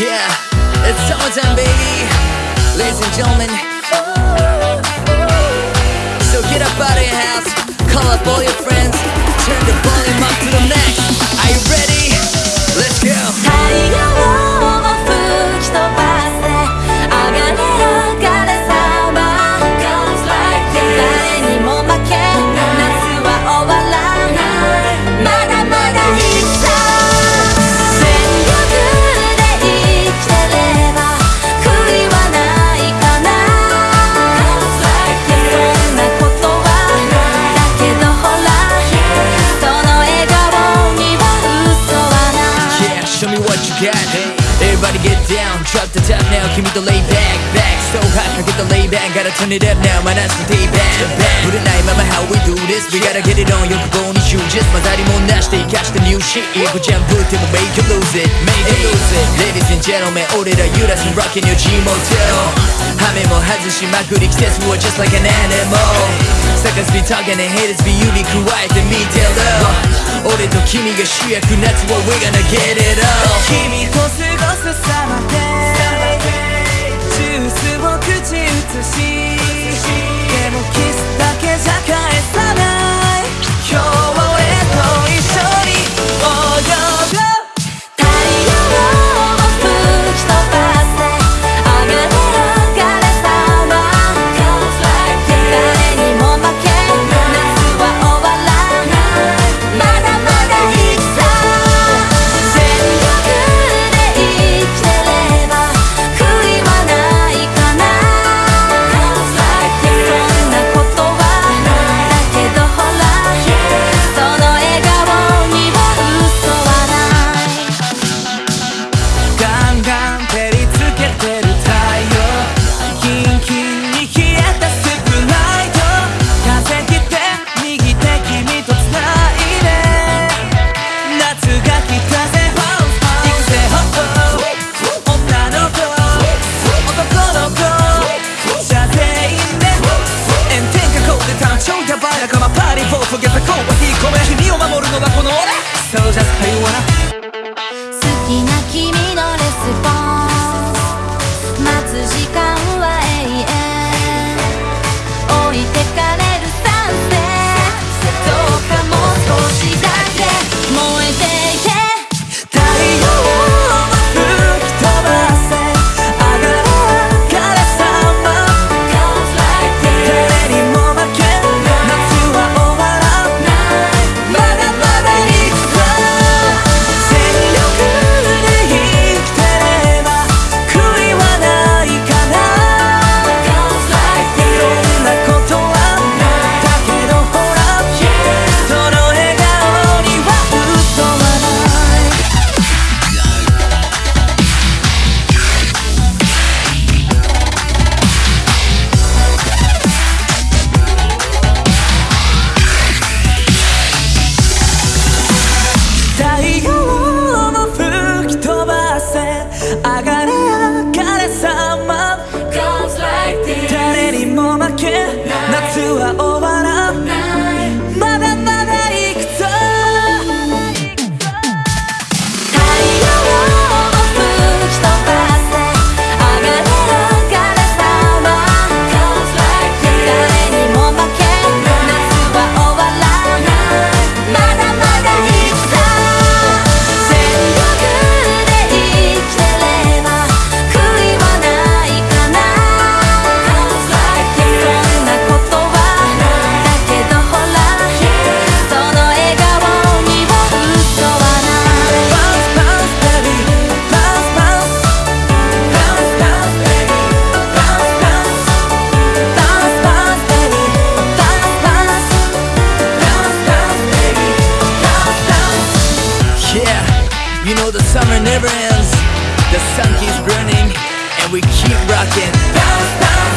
Yeah, it's summertime, baby. Ladies and gentlemen. So get up out of your house, call up all your friends, turn the Drop the top now. Give me the lay back, back. So hot, I get the lay back. Gotta turn it up now, My that's the day back. Put the night, mama, how we do this. We gotta get it on, you bone is you Just my daddy won't they catch the new shit. Yeah, good jam, good tip, make you lose it. Make you lose it. Ladies and gentlemen, 오늘은 유라스 rockin' your G-Motel 하면 뭐 하듯이 my good kiss we just like an animal. Suckers be talking and haters be you be quiet and me tell them 俺と君が主役夏は We gonna get it up 君と過ごすサマーデイジュースを口移し How you wanna? never ends. The sun keeps burning And we keep rocking. Bounce, bounce.